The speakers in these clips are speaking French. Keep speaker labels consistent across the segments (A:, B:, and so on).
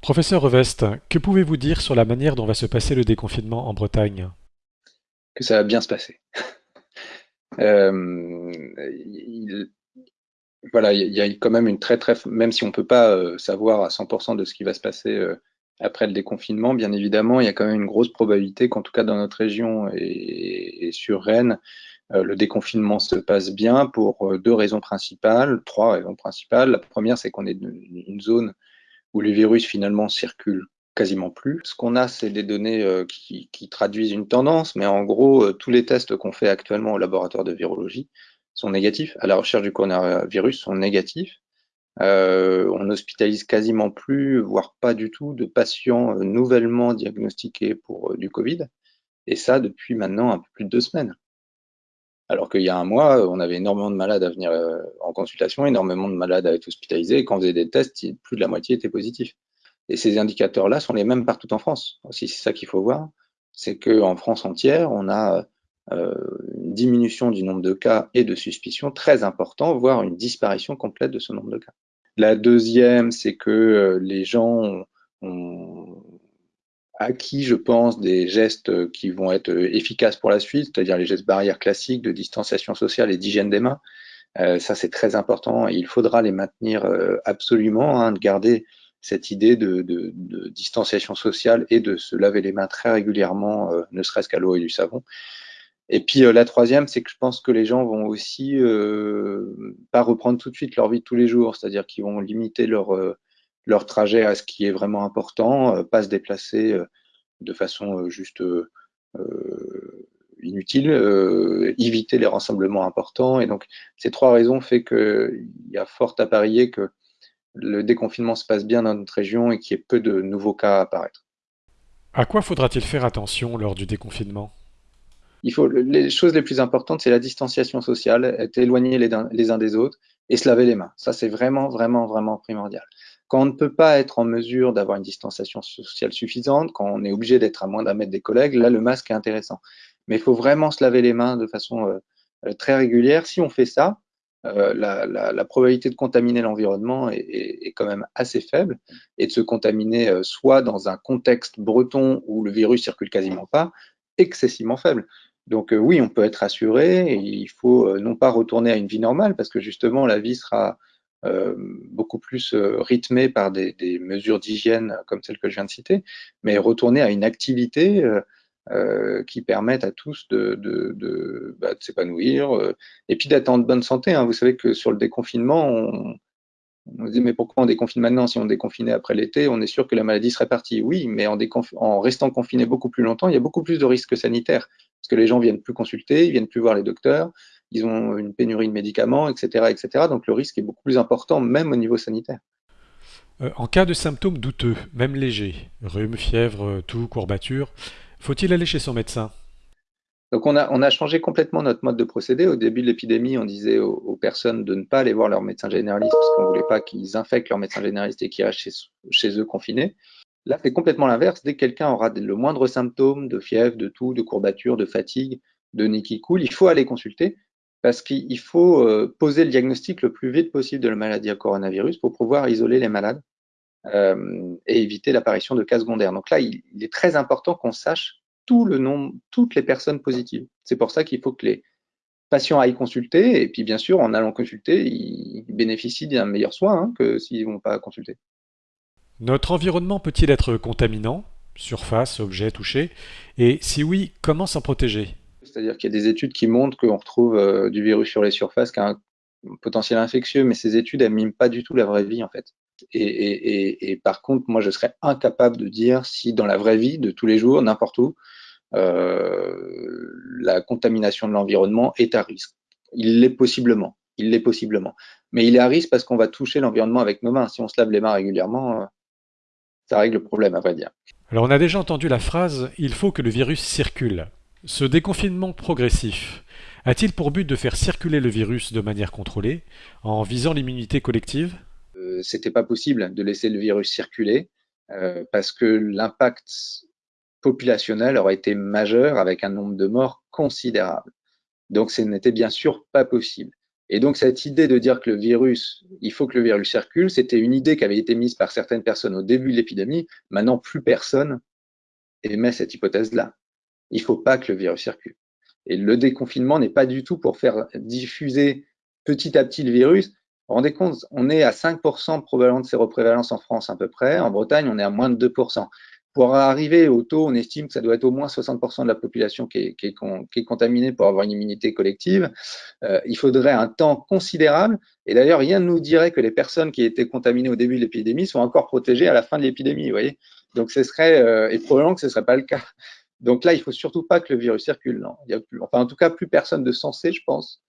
A: Professeur Revest, que pouvez-vous dire sur la manière dont va se passer le déconfinement en Bretagne?
B: Que ça va bien se passer. Euh, il- voilà, il y a quand même une très très, même si on peut pas euh, savoir à 100% de ce qui va se passer euh, après le déconfinement, bien évidemment, il y a quand même une grosse probabilité qu'en tout cas dans notre région et, sur Rennes, le déconfinement se passe bien pour deux raisons principales, trois raisons principales. La première, c'est qu'on est une zone où les virus finalement circulent quasiment plus. Ce qu'on a, c'est des données euh, qui, traduisent une tendance, mais en gros, euh, tous les tests qu'on fait actuellement au laboratoire de virologie sont négatifs. À la recherche du coronavirus sont négatifs. Euh, on hospitalise quasiment plus, voire pas du tout, de patients nouvellement diagnostiqués pour du Covid. Et ça depuis maintenant un peu plus de deux semaines. Alors qu'il y a un mois, on avait énormément de malades à venir en consultation, énormément de malades à être hospitalisés. Et quand on faisait des tests, plus de la moitié étaient positifs. Et ces indicateurs-là sont les mêmes partout en France. Aussi, c'est ça qu'il faut voir. C'est qu'en France entière, on a euh, une diminution du nombre de cas et de suspicions très important, voire une disparition complète de ce nombre de cas. La deuxième, c'est que euh, les gens ont acquis, je pense, des gestes qui vont être efficaces pour la suite, c'est-à-dire les gestes barrières classiques de distanciation sociale et d'hygiène des mains. Euh, ça, c'est très important et il faudra les maintenir euh, absolument, hein, de garder cette idée de, de, de, distanciation sociale et de se laver les mains très régulièrement, euh, ne serait-ce qu'à l'eau et du savon. Et puis euh, la troisième, c'est que je pense que les gens vont aussi euh, pas reprendre tout de suite leur vie de tous les jours, c'est-à-dire qu'ils vont limiter leur euh, leur trajet à ce qui est vraiment important, euh, pas se déplacer euh, de façon juste inutile, éviter les rassemblements importants. Et donc ces trois raisons fait qu'il y a fort à parier que le déconfinement se passe bien dans notre région et qu'il y ait peu de nouveaux cas à apparaître.
A: À quoi faudra-t-il faire attention lors du déconfinement?
B: Il faut, les choses les plus importantes, c'est la distanciation sociale, être éloignés les, uns des autres et se laver les mains. Ça, c'est vraiment, vraiment, vraiment primordial. Quand on ne peut pas être en mesure d'avoir une distanciation sociale suffisante, quand on est obligé d'être à moins d'un mètre des collègues, là, le masque est intéressant. Mais il faut vraiment se laver les mains de façon euh, très régulière. Si on fait ça, euh, la, probabilité de contaminer l'environnement est, quand même assez faible et de se contaminer euh, soit dans un contexte breton où le virus circule quasiment pas, excessivement faible. Donc euh, oui, on peut être assuré et il faut euh, non pas retourner à une vie normale parce que justement la vie sera euh, beaucoup plus rythmée par des, mesures d'hygiène comme celles que je viens de citer, mais retourner à une activité qui permettent à tous de, bah, s'épanouir et puis d'être en bonne santé. Hein. Vous savez que sur le déconfinement, on, on se dit mais pourquoi on déconfine maintenant? Si on déconfinait après l'été, on est sûr que la maladie serait partie. Oui, mais en, restant confiné beaucoup plus longtemps, il y a beaucoup plus de risques sanitaires parce que les gens viennent plus consulter, ils viennent plus voir les docteurs, ils ont une pénurie de médicaments, etc., etc. Donc le risque est beaucoup plus important, même au niveau sanitaire.
A: Euh, en cas de symptômes douteux, même légers, rhume, fièvre, toux, courbature, faut-il aller chez son médecin?
B: Donc on a, changé complètement notre mode de procédé. Au début de l'épidémie, on disait aux, personnes de ne pas aller voir leur médecin généraliste parce qu'on ne voulait pas qu'ils infectent leur médecin généraliste et qu'ils restent chez, eux confinés. Là, c'est complètement l'inverse. Dès que quelqu'un aura le moindre symptôme de fièvre, de toux, de courbature, de fatigue, de nez qui coule, il faut aller consulter parce qu'il faut euh, poser le diagnostic le plus vite possible de la maladie à coronavirus pour pouvoir isoler les malades euh, et éviter l'apparition de cas secondaires. Donc là, il est très important qu'on sache tout le nombre, toutes les personnes positives. C'est pour ça qu'il faut que les patients aillent consulter, et puis bien sûr, en allant consulter, ils bénéficient d'un meilleur soin hein, que s'ils ne vont pas consulter.
A: Notre environnement peut-il être contaminant Surface, objets touchés? Et si oui, comment s'en protéger?
B: C'est-à-dire qu'il y a des études qui montrent qu'on retrouve euh, du virus sur les surfaces qui a un potentiel infectieux, mais ces études, elles miment pas du tout la vraie vie, en fait. Et, par contre, moi, je serais incapable de dire si dans la vraie vie, de tous les jours, n'importe où, euh, la contamination de l'environnement est à risque. Il l'est possiblement, il l'est possiblement. Mais il est à risque parce qu'on va toucher l'environnement avec nos mains. Si on se lave les mains régulièrement, ça règle le problème, à vrai dire.
A: Alors on a déjà entendu la phrase « il faut que le virus circule ». Ce déconfinement progressif a-t-il pour but de faire circuler le virus de manière contrôlée, en visant l'immunité collective?
B: Euh, C'était pas possible de laisser le virus circuler, euh, parce que l'impact populationnel aurait été majeur avec un nombre de morts considérable. Donc ce n'était bien sûr pas possible. Et donc cette idée de dire que le virus, il faut que le virus circule, c'était une idée qui avait été mise par certaines personnes au début de l'épidémie. Maintenant, plus personne émet cette hypothèse-là. Il faut pas que le virus circule. Et le déconfinement n'est pas du tout pour faire diffuser petit à petit le virus. Vous rendez compte, on est à 5% probablement de séroprévalence en France à peu près. En Bretagne, on est à moins de 2%. Pour arriver au taux, on estime que ça doit être au moins 60% de la population qui est, contaminée pour avoir une immunité collective. Euh, il faudrait un temps considérable. Et d'ailleurs, rien ne nous dirait que les personnes qui étaient contaminées au début de l'épidémie sont encore protégées à la fin de l'épidémie. Vous voyez Donc, ce serait, euh, et probablement que ce ne serait pas le cas. Donc là, il faut surtout pas que le virus circule. Enfin, en tout cas, plus personne de sensé, je pense,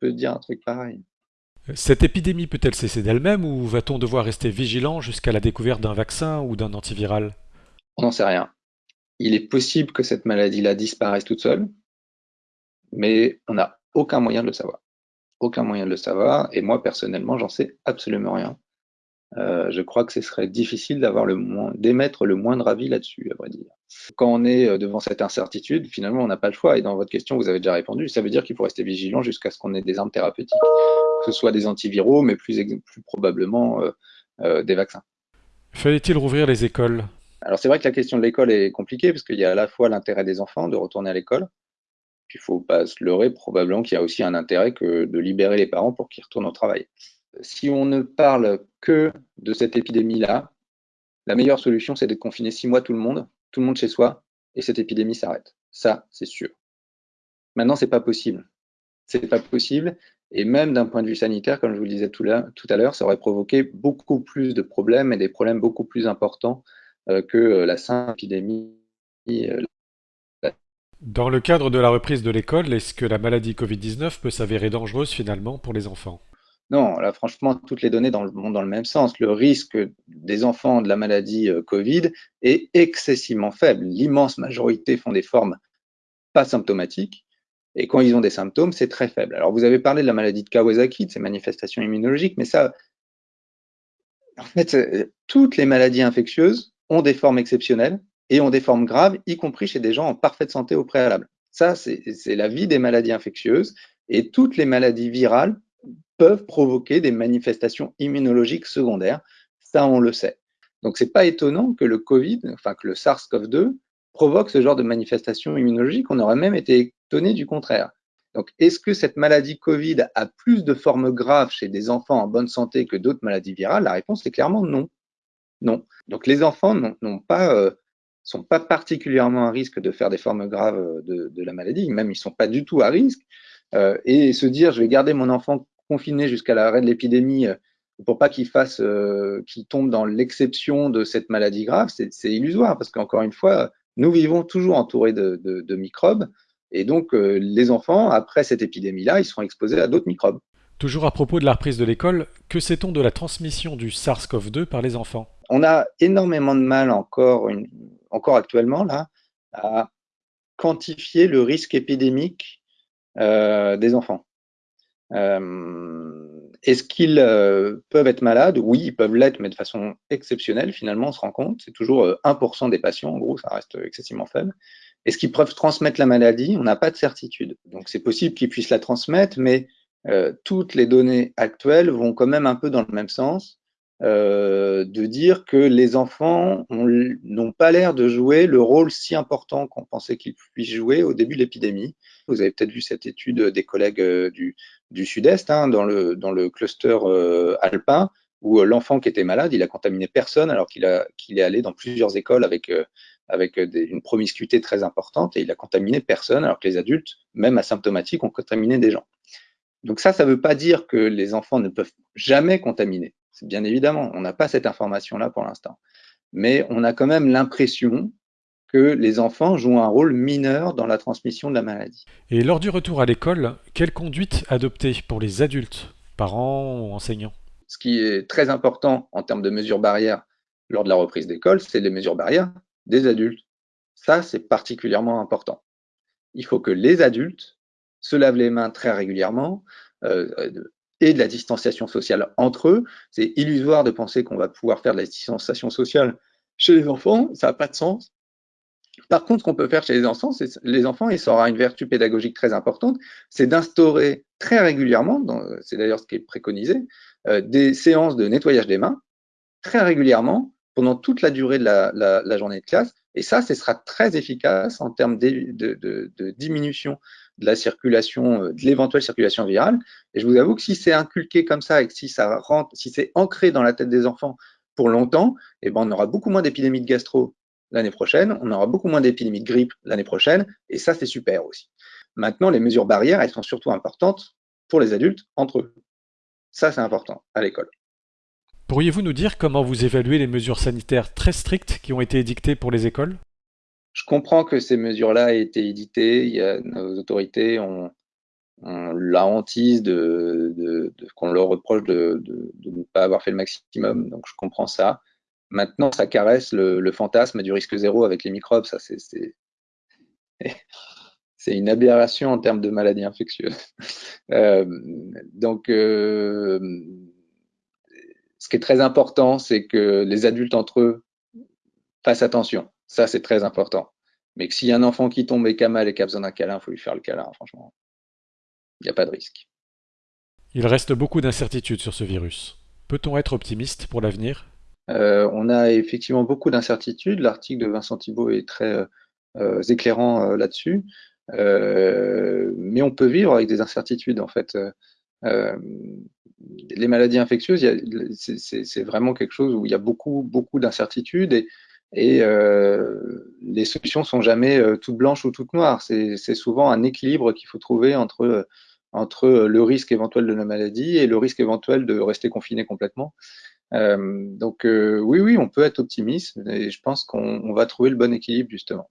B: peut dire un truc pareil.
A: Cette épidémie peut-elle cesser d'elle-même ou va-t-on devoir rester vigilant jusqu'à la découverte d'un vaccin ou d'un antiviral?
B: On n'en sait rien. Il est possible que cette maladie-là disparaisse toute seule, mais on n'a aucun moyen de le savoir. Aucun moyen de le savoir, et moi personnellement, j'en sais absolument rien. Euh, je crois que ce serait difficile d'avoir le d'émettre le moindre avis là-dessus, à vrai dire. Quand on est euh, devant cette incertitude, finalement, on n'a pas le choix. Et dans votre question, vous avez déjà répondu. Ça veut dire qu'il faut rester vigilant jusqu'à ce qu'on ait des armes thérapeutiques, que ce soit des antiviraux, mais plus, plus probablement euh, euh, des vaccins.
A: Fallait-il rouvrir les écoles?
B: Alors c'est vrai que la question de l'école est compliquée parce qu'il y a à la fois l'intérêt des enfants de retourner à l'école, puis il faut pas se leurrer probablement qu'il y a aussi un intérêt que de libérer les parents pour qu'ils retournent au travail. Si on ne parle que de cette épidémie-là, la meilleure solution c'est de confiner six mois tout le monde, tout le monde chez soi, et cette épidémie s'arrête. Ça, c'est sûr. Maintenant, c'est pas possible. C'est pas possible. Et même d'un point de vue sanitaire, comme je vous le disais tout à l'heure, ça aurait provoqué beaucoup plus de problèmes et des problèmes beaucoup plus importants euh, que euh, la simple épidémie. Euh,
A: Dans le cadre de la reprise de l'école, est-ce que la maladie Covid-19 peut s'avérer dangereuse finalement pour les enfants?
B: Non, là, franchement, toutes les données dans le, vont dans le même sens. Le risque des enfants de la maladie Covid est excessivement faible. L'immense majorité font des formes pas symptomatiques. Et quand ils ont des symptômes, c'est très faible. Alors, vous avez parlé de la maladie de Kawasaki, de ces manifestations immunologiques, mais ça, en fait, toutes les maladies infectieuses ont des formes exceptionnelles et ont des formes graves, y compris chez des gens en parfaite santé au préalable. Ça, c'est la vie des maladies infectieuses et toutes les maladies virales peuvent provoquer des manifestations immunologiques secondaires. Ça, on le sait. Donc, c'est pas étonnant que le Covid, enfin que le SARS-CoV-2 provoque ce genre de manifestations immunologiques. On aurait même été étonné du contraire. Donc, est-ce que cette maladie Covid a plus de formes graves chez des enfants en bonne santé que d'autres maladies virales? La réponse est clairement non. Non. Donc les enfants n'ont pas, euh, sont pas particulièrement à risque de faire des formes graves euh, de, la maladie, même ils sont pas du tout à risque. Euh, et se dire je vais garder mon enfant confiné jusqu'à l'arrêt de l'épidémie pour pas qu'il fasse, qu'il tombe dans l'exception de cette maladie grave, c'est illusoire parce qu'encore une fois, nous vivons toujours entourés de microbes et donc les enfants après cette épidémie-là, ils seront exposés à d'autres microbes.
A: Toujours à propos de la reprise de l'école, que sait-on de la transmission du SARS-CoV-2 par les enfants?
B: On a énormément de mal encore, une, encore actuellement là, à quantifier le risque épidémique euh, des enfants. Euh, Est-ce qu'ils euh, peuvent être malades? Oui, ils peuvent l'être, mais de façon exceptionnelle, finalement, on se rend compte. C'est toujours 1% euh, des patients, en gros, ça reste excessivement faible. Est-ce qu'ils peuvent transmettre la maladie? On n'a pas de certitude. Donc c'est possible qu'ils puissent la transmettre, mais toutes les données actuelles vont quand même un peu dans le même sens, euh, de dire que les enfants n'ont pas l'air de jouer le rôle si important qu'on pensait qu'ils puissent jouer au début de l'épidémie. Vous avez peut-être vu cette étude des collègues euh, du, Sud-Est, hein, dans, le, cluster euh, alpin, où l'enfant qui était malade, il a contaminé personne alors qu'il est allé dans plusieurs écoles avec, une promiscuité très importante et il a contaminé personne alors que les adultes, même asymptomatiques, ont contaminé des gens. Donc ça, ça ne veut pas dire que les enfants ne peuvent jamais contaminer. Bien évidemment, on n'a pas cette information-là pour l'instant. Mais on a quand même l'impression que les enfants jouent un rôle mineur dans la transmission de la maladie.
A: Et lors du retour à l'école, quelle conduite adopter pour les adultes, parents ou enseignants?
B: Ce qui est très important en termes de mesures barrières lors de la reprise d'école, c'est les mesures barrières des adultes. Ça, c'est particulièrement important. Il faut que les adultes se lavent les mains très régulièrement euh, et de la distanciation sociale entre eux. C'est illusoire de penser qu'on va pouvoir faire de la distanciation sociale chez les enfants, ça n'a pas de sens. Par contre, ce qu'on peut faire chez les enfants, c'est les enfants, et ça aura une vertu pédagogique très importante, c'est d'instaurer très régulièrement, c'est d'ailleurs ce qui est préconisé, euh, des séances de nettoyage des mains très régulièrement pendant toute la durée de la, journée de classe. Et ça, ce sera très efficace en termes de, de, diminution de la circulation, euh, de l'éventuelle circulation virale. Et je vous avoue que si c'est inculqué comme ça et que si ça rentre, si c'est ancré dans la tête des enfants pour longtemps, eh ben on aura beaucoup moins d'épidémies de gastro l'année prochaine, on aura beaucoup moins d'épidémies de grippe l'année prochaine, et ça, c'est super aussi. Maintenant, les mesures barrières, elles sont surtout importantes pour les adultes entre eux. Ça, c'est important à l'école.
A: Pourriez-vous nous dire comment vous évaluez les mesures sanitaires très strictes qui ont été édictées pour les écoles?
B: Je comprends que ces mesures-là aient été éditées. Il y a, nos autorités ont, la hantise de, qu'on leur reproche de, ne pas avoir fait le maximum. Donc je comprends ça. Maintenant, ça caresse le, fantasme du risque zéro avec les microbes. Ça, c'est, c'est une aberration en termes de maladies infectieuses. Euh, donc, euh, ce qui est très important, c'est que les adultes entre eux fassent attention. Ça, c'est très important. Mais que s'il y a un enfant qui tombe et qui a mal et qui a besoin d'un câlin, il faut lui faire le câlin, franchement. Il n'y a pas de risque.
A: Il reste beaucoup d'incertitudes sur ce virus. Peut-on être optimiste pour l'avenir?
B: Euh, On a effectivement beaucoup d'incertitudes. L'article de Vincent Thibault est très éclairant là-dessus. Euh, mais on peut vivre avec des incertitudes en fait. Euh, les maladies infectieuses, c'est vraiment quelque chose où il y a beaucoup, beaucoup d'incertitudes et, et euh, les solutions sont jamais euh, toutes blanches ou toutes noires. C'est souvent un équilibre qu'il faut trouver entre, entre le risque éventuel de la maladie et le risque éventuel de rester confiné complètement. Euh, donc oui, oui, on peut être optimiste et je pense qu'on va trouver le bon équilibre justement.